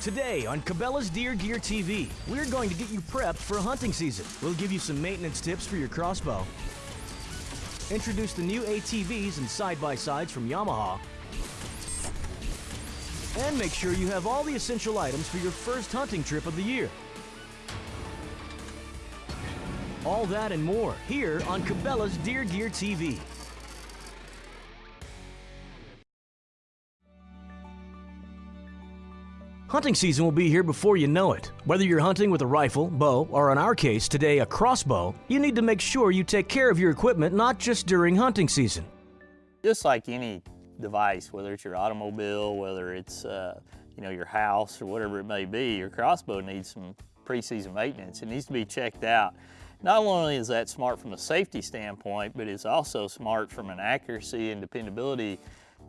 Today on Cabela's Deer Gear TV, we're going to get you prepped for hunting season. We'll give you some maintenance tips for your crossbow, introduce the new ATVs and side-by-sides from Yamaha, and make sure you have all the essential items for your first hunting trip of the year. All that and more here on Cabela's Deer Gear TV. Hunting season will be here before you know it. Whether you're hunting with a rifle, bow, or in our case today a crossbow, you need to make sure you take care of your equipment not just during hunting season. Just like any device, whether it's your automobile, whether it's uh, you know your house or whatever it may be, your crossbow needs some pre-season maintenance. It needs to be checked out. Not only is that smart from a safety standpoint, but it's also smart from an accuracy and dependability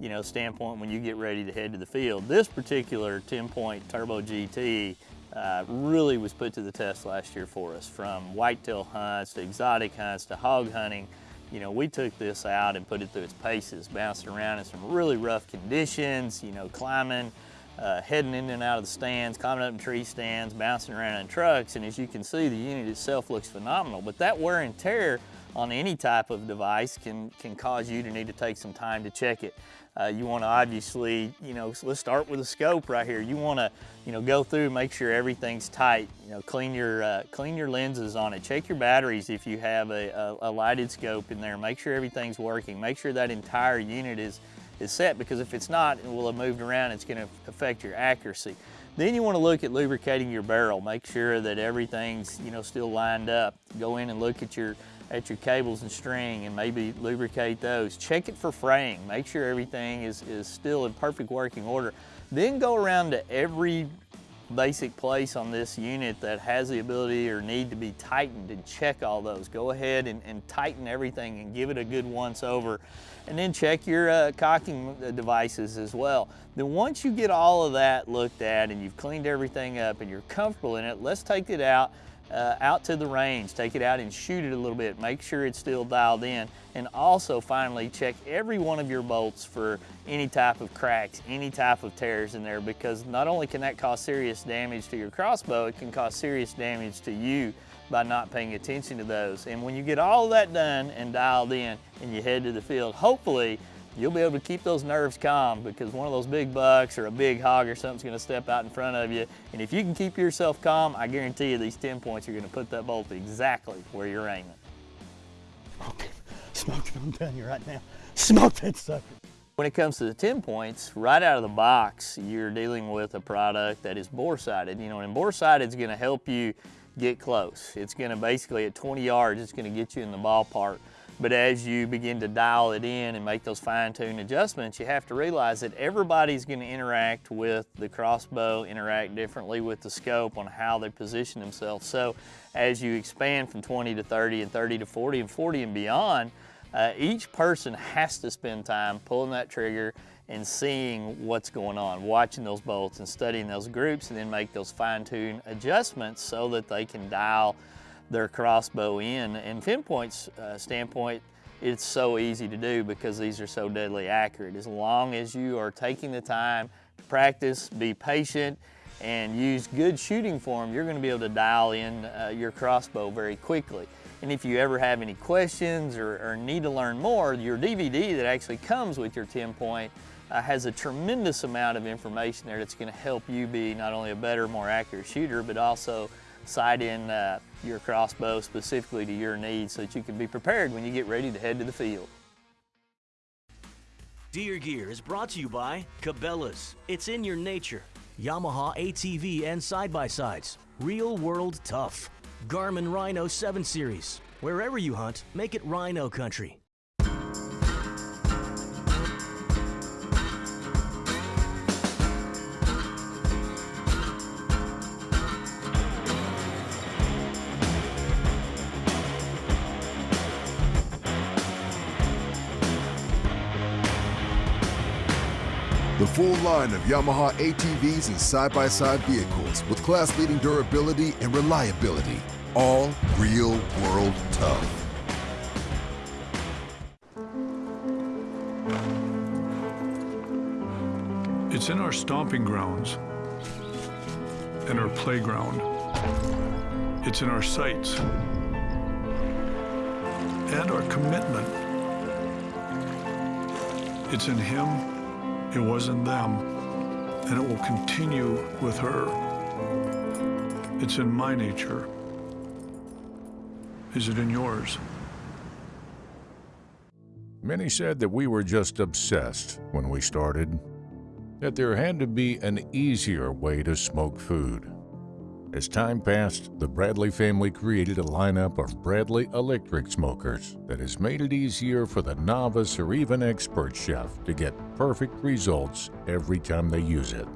you know, standpoint when you get ready to head to the field. This particular TenPoint Turbo GT uh, really was put to the test last year for us. From whitetail hunts to exotic hunts to hog hunting, you know, we took this out and put it through its paces, bouncing around in some really rough conditions, you know, climbing, uh, heading in and out of the stands, climbing up in tree stands, bouncing around in trucks, and as you can see, the unit itself looks phenomenal. But that wear and tear on any type of device can, can cause you to need to take some time to check it. Uh, you want to obviously, you know, let's start with the scope right here. You want to, you know, go through, make sure everything's tight. You know, clean your uh, clean your lenses on it. Check your batteries if you have a, a, a, lighted scope in there. Make sure everything's working. Make sure that entire unit is is set because if it's not, it will have moved around. It's going to affect your accuracy. Then you want to look at lubricating your barrel. Make sure that everything's, you know, still lined up. Go in and look at your at your cables and string and maybe lubricate those. Check it for fraying. Make sure everything is, is still in perfect working order. Then go around to every basic place on this unit that has the ability or need to be tightened and check all those. Go ahead and, and tighten everything and give it a good once over. And then check your uh, cocking devices as well. Then once you get all of that looked at and you've cleaned everything up and you're comfortable in it, let's take it out uh, out to the range, take it out and shoot it a little bit, make sure it's still dialed in, and also finally check every one of your bolts for any type of cracks, any type of tears in there, because not only can that cause serious damage to your crossbow, it can cause serious damage to you by not paying attention to those. And when you get all that done and dialed in and you head to the field, hopefully you'll be able to keep those nerves calm because one of those big bucks or a big hog or something's gonna step out in front of you. And if you can keep yourself calm, I guarantee you these TenPoints are gonna put that bolt exactly where you're aiming. Okay, smoke it, I'm telling you right now. Smoke that sucker. When it comes to the TenPoints, right out of the box, you're dealing with a product that is bore sighted. You know, and bore sighted is gonna help you get close. It's gonna basically at 20 yards, it's gonna get you in the ballpark. But as you begin to dial it in and make those fine-tune adjustments, you have to realize that everybody's gonna interact with the crossbow, interact differently with the scope on how they position themselves. So as you expand from 20 to 30 and 30 to 40 and 40 and beyond, uh, each person has to spend time pulling that trigger and seeing what's going on, watching those bolts and studying those groups and then make those fine-tune adjustments so that they can dial their crossbow in. And Finpoint's uh, standpoint, it's so easy to do because these are so deadly accurate. As long as you are taking the time to practice, be patient, and use good shooting form, you're gonna be able to dial in uh, your crossbow very quickly. And if you ever have any questions or, or, need to learn more, your DVD that actually comes with your TenPoint uh, has a tremendous amount of information there that's gonna help you be not only a better, more accurate shooter, but also sight in uh, your crossbow specifically to your needs so that you can be prepared when you get ready to head to the field. Deer Gear is brought to you by Cabela's. It's in your nature. Yamaha ATV and side-by-sides. Real world tough. Garmin Rhino 7 Series. Wherever you hunt, make it Rhino Country. Line of Yamaha ATVs and side-by-side -side vehicles with class-leading durability and reliability. All real world tough. It's in our stomping grounds and our playground. It's in our sights and our commitment. It's in him, it was in them, and it will continue with her. It's in my nature. Is it in yours? Many said that we were just obsessed when we started, that there had to be an easier way to smoke food. As time passed, the Bradley family created a lineup of Bradley electric smokers that has made it easier for the novice or even expert chef to get perfect results every time they use it.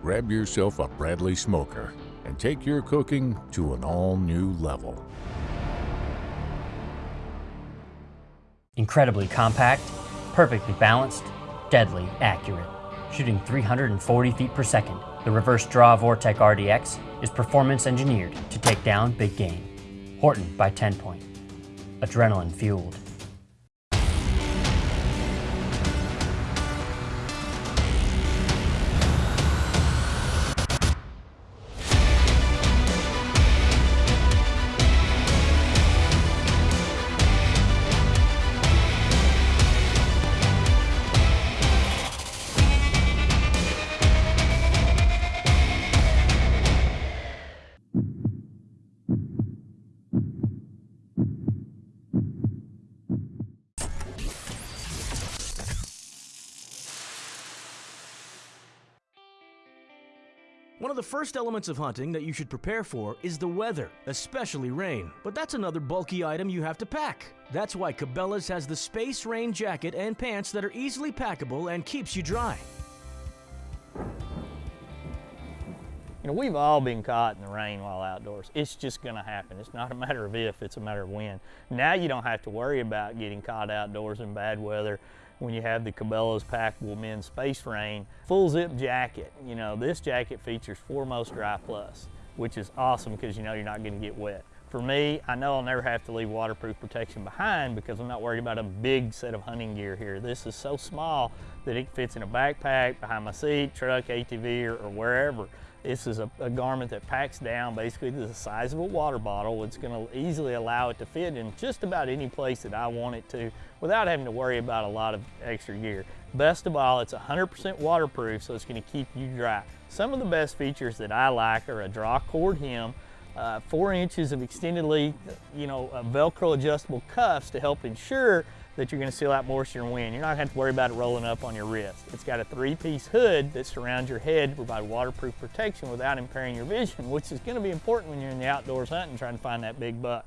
Grab yourself a Bradley smoker and take your cooking to an all new level. Incredibly compact, perfectly balanced, deadly accurate. Shooting 340 feet per second, the reverse draw Vortec RDX is performance engineered to take down big game. Horton by TenPoint. Adrenaline fueled. One of the first elements of hunting that you should prepare for is the weather, especially rain. But that's another bulky item you have to pack. That's why Cabela's has the Space Rain jacket and pants that are easily packable and keeps you dry. You know, we've all been caught in the rain while outdoors. It's just gonna happen. It's not a matter of if, it's a matter of when. Now you don't have to worry about getting caught outdoors in bad weather when you have the Cabela's Packable Men's Space Rain full zip jacket. You know, this jacket features Foremost Dry Plus, which is awesome because you know you're not gonna get wet. For me, I know I'll never have to leave waterproof protection behind because I'm not worried about a big set of hunting gear here. This is so small that it fits in a backpack, behind my seat, truck, ATV, or, or wherever. This is a, a, garment that packs down basically to the size of a water bottle. It's going to easily allow it to fit in just about any place that I want it to without having to worry about a lot of extra gear. Best of all, it's 100% waterproof, so it's going to keep you dry. Some of the best features that I like are a draw cord hem, uh, four inches of extended length, you know, Velcro adjustable cuffs to help ensure that you're gonna seal out moisture and wind. You're not gonna have to worry about it rolling up on your wrist. It's got a three-piece hood that surrounds your head to provide waterproof protection without impairing your vision, which is gonna be important when you're in the outdoors hunting trying to find that big buck.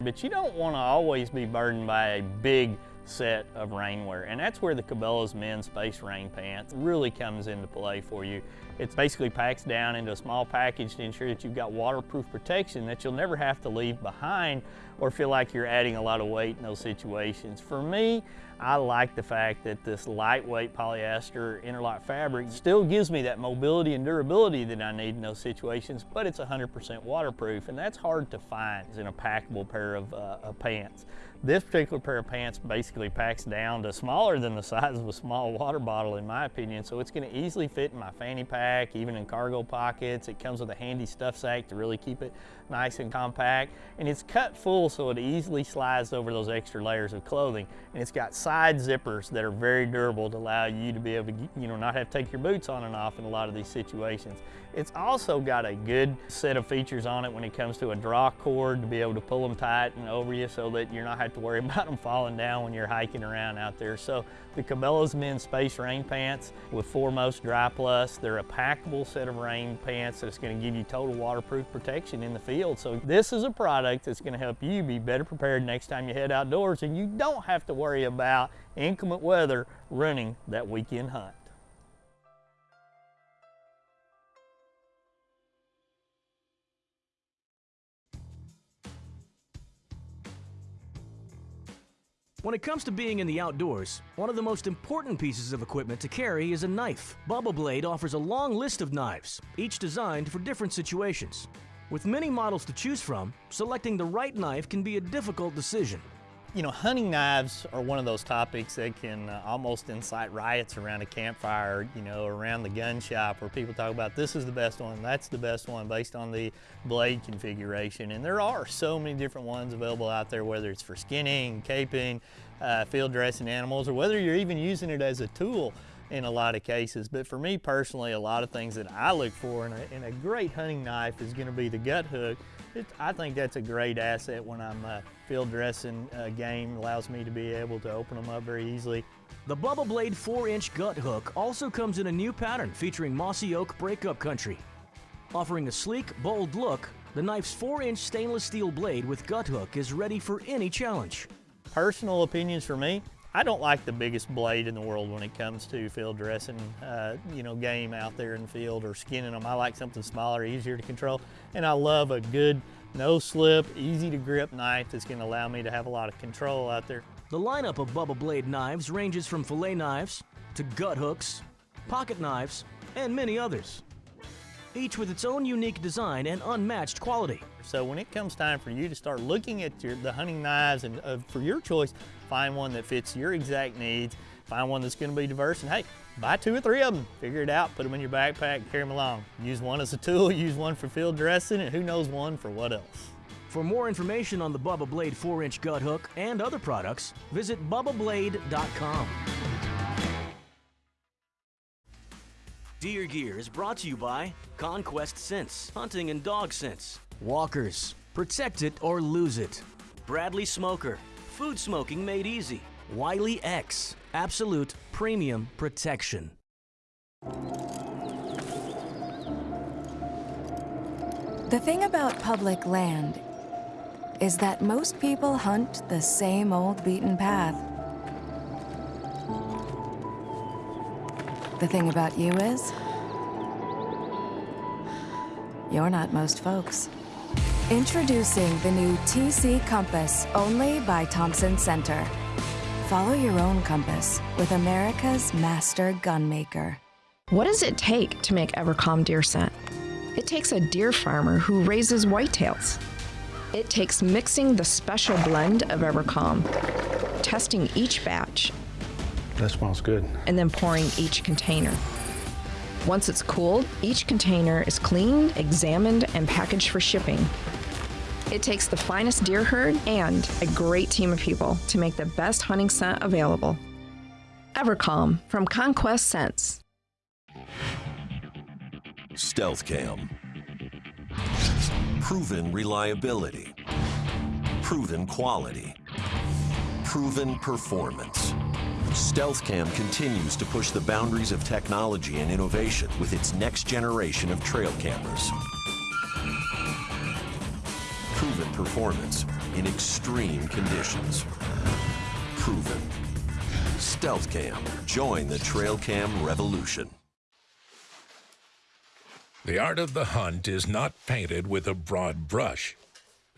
But you don't wanna always be burdened by a big set of rainwear. And that's where the Cabela's men's space rain pants really comes into play for you. It basically packs down into a small package to ensure that you've got waterproof protection that you'll never have to leave behind or feel like you're adding a lot of weight in those situations. For me, I like the fact that this lightweight polyester interlock fabric still gives me that mobility and durability that I need in those situations, but it's 100% waterproof, and that's hard to find in a packable pair of, uh, of pants. This particular pair of pants basically packs down to smaller than the size of a small water bottle in my opinion, so it's gonna easily fit in my fanny pack, even in cargo pockets. It comes with a handy stuff sack to really keep it nice and compact, and it's cut full so it easily slides over those extra layers of clothing. And it's got side zippers that are very durable to allow you to be able to, you know, not have to take your boots on and off in a lot of these situations. It's also got a good set of features on it when it comes to a draw cord to be able to pull them tight and over you so that you're not have to worry about them falling down when you're hiking around out there. So the Cabela's men's space rain pants with Foremost Dry Plus, they're a packable set of rain pants that's gonna give you total waterproof protection in the field. So this is a product that's gonna help you be better prepared next time you head outdoors and you don't have to worry about inclement weather running that weekend hunt. When it comes to being in the outdoors, one of the most important pieces of equipment to carry is a knife. Bubba Blade offers a long list of knives, each designed for different situations. With many models to choose from, selecting the right knife can be a difficult decision. You know, hunting knives are one of those topics that can uh, almost incite riots around a campfire, you know, around the gun shop where people talk about this is the best one, that's the best one based on the blade configuration. And there are so many different ones available out there, whether it's for skinning, caping, uh, field dressing animals, or whether you're even using it as a tool in a lot of cases. But for me personally, a lot of things that I look for in a, in a great hunting knife is gonna be the gut hook it, I think that's a great asset when I'm uh, field dressing a game, allows me to be able to open them up very easily. The Bubba Blade 4-inch gut hook also comes in a new pattern featuring mossy oak breakup country. Offering a sleek, bold look, the knife's 4-inch stainless steel blade with gut hook is ready for any challenge. Personal opinions for me, I don't like the biggest blade in the world when it comes to field dressing, uh, you know, game out there in the field or skinning them. I like something smaller, easier to control. And I love a good, no slip, easy to grip knife that's gonna allow me to have a lot of control out there. The lineup of Bubba Blade knives ranges from fillet knives to gut hooks, pocket knives, and many others. Each with its own unique design and unmatched quality. So when it comes time for you to start looking at your, the hunting knives and uh, for your choice, find one that fits your exact needs, find one that's gonna be diverse, and hey, buy two or three of them. Figure it out, put them in your backpack, carry them along. Use one as a tool, use one for field dressing, and who knows one for what else. For more information on the Bubba Blade 4-inch gut hook and other products, visit bubbablade.com. Deer Gear is brought to you by Conquest Scents, Hunting and Dog Scents, Walkers, Protect It or Lose It, Bradley Smoker, Food Smoking Made Easy, Wiley X, Absolute Premium Protection. The thing about public land is that most people hunt the same old beaten path. The thing about you is, you're not most folks. Introducing the new TC Compass, only by Thompson Center. Follow your own compass with America's master gunmaker. What does it take to make Evercalm deer scent? It takes a deer farmer who raises whitetails. It takes mixing the special blend of Evercalm, testing each batch, That smells good. and then pouring each container. Once it's cooled, each container is cleaned, examined, and packaged for shipping. It takes the finest deer herd and a great team of people to make the best hunting scent available. Evercalm from Conquest Scents. Stealth Cam. Proven reliability. Proven quality. Proven performance. Stealth Cam continues to push the boundaries of technology and innovation with its next generation of trail cameras. Proven performance in extreme conditions. Proven. StealthCam. Join the Trail Cam revolution. The art of the hunt is not painted with a broad brush.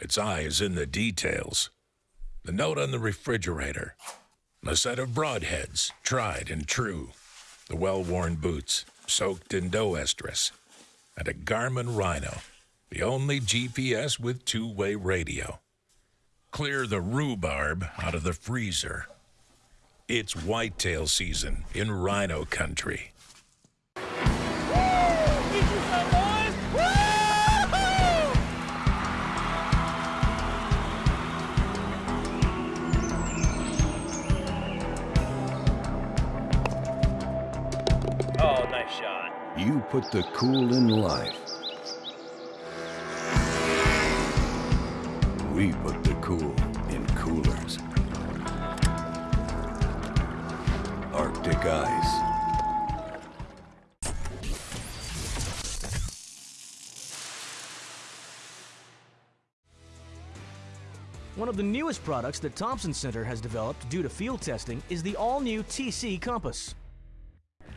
Its eye is in the details. The note on the refrigerator. A set of broadheads, tried and true. The well-worn boots, soaked in doe estrus. And a Garmin Rhino, the only GPS with two-way radio. Clear the rhubarb out of the freezer. It's whitetail season in Rhino country. You put the cool in life. We put the cool in coolers. Arctic Ice. One of the newest products that Thompson Center has developed due to field testing is the all-new TC Compass.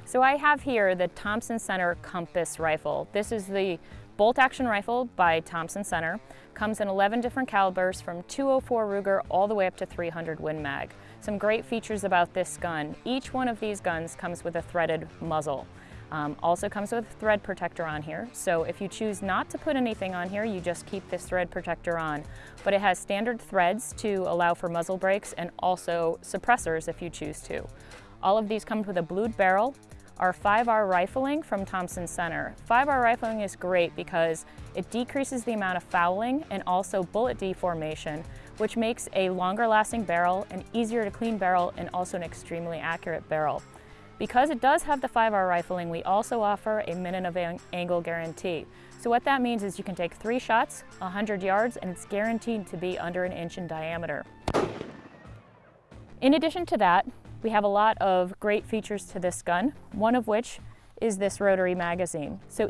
So I have here the Thompson Center Compass rifle. This is the bolt action rifle by Thompson Center. Comes in 11 different calibers from 204 Ruger all the way up to 300 Win Mag. Some great features about this gun. Each one of these guns comes with a threaded muzzle. Um, also comes with a thread protector on here, so if you choose not to put anything on here, you just keep this thread protector on. But it has standard threads to allow for muzzle brakes and also suppressors if you choose to. All of these come with a blued barrel, our 5R rifling from Thompson Center. 5R rifling is great because it decreases the amount of fouling and also bullet deformation, which makes a longer lasting barrel, an easier to clean barrel, and also an extremely accurate barrel. Because it does have the 5R rifling, we also offer a minute of ang angle guarantee. So what that means is you can take three shots, 100 yards, and it's guaranteed to be under an inch in diameter. In addition to that, we have a lot of great features to this gun, one of which is this rotary magazine. So